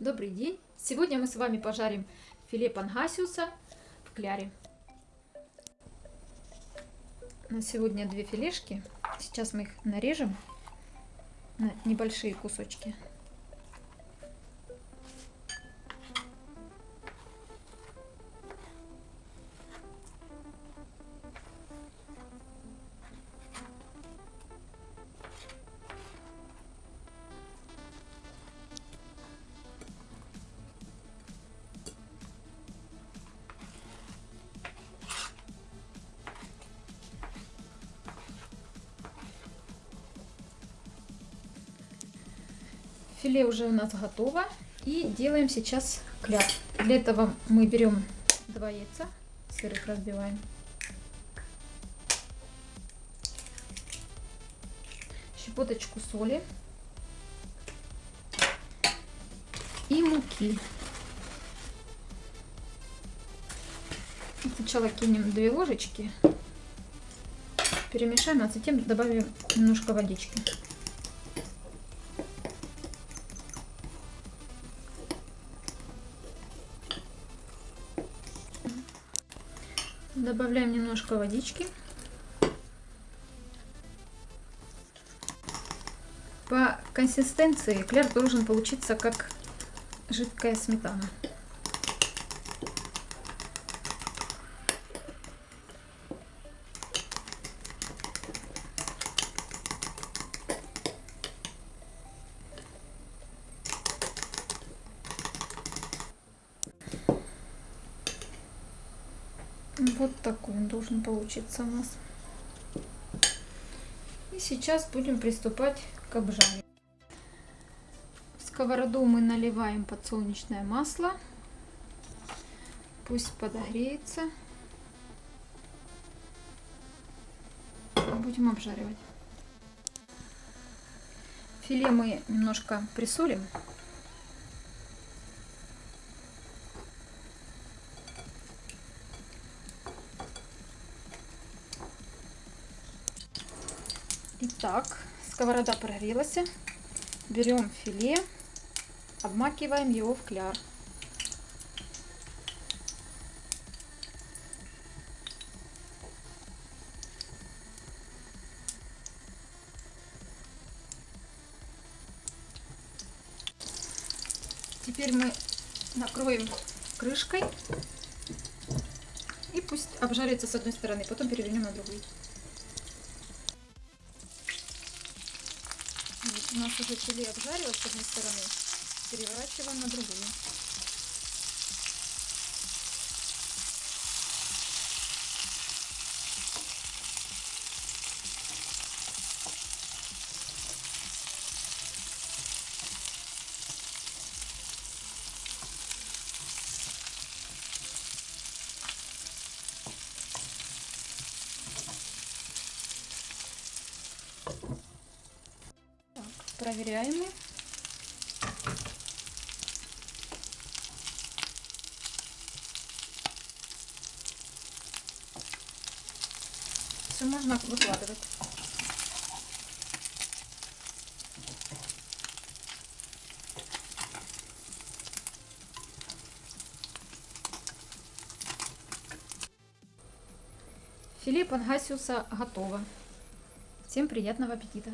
Добрый день! Сегодня мы с вами пожарим филе пангасиуса в кляре. На сегодня две филешки. Сейчас мы их нарежем на небольшие кусочки. Филе уже у нас готово. И делаем сейчас кляр. Для этого мы берем два яйца, сырых разбиваем. Щепоточку соли. И муки. Сначала кинем две ложечки. Перемешаем, а затем добавим немножко водички. Добавляем немножко водички. По консистенции кляр должен получиться как жидкая сметана. Вот такой он должен получиться у нас. И сейчас будем приступать к обжаре. В сковороду мы наливаем подсолнечное масло. Пусть подогреется. Будем обжаривать. Филе мы немножко присолим. Итак, сковорода прогрелась. Берем филе, обмакиваем его в кляр. Теперь мы накроем крышкой и пусть обжарится с одной стороны, потом перевернем на другую. У нас уже филе обжарилось с одной стороны. Переворачиваем на другую. Проверяем. Все можно выкладывать. Филе пангасиуса готово. Всем приятного аппетита!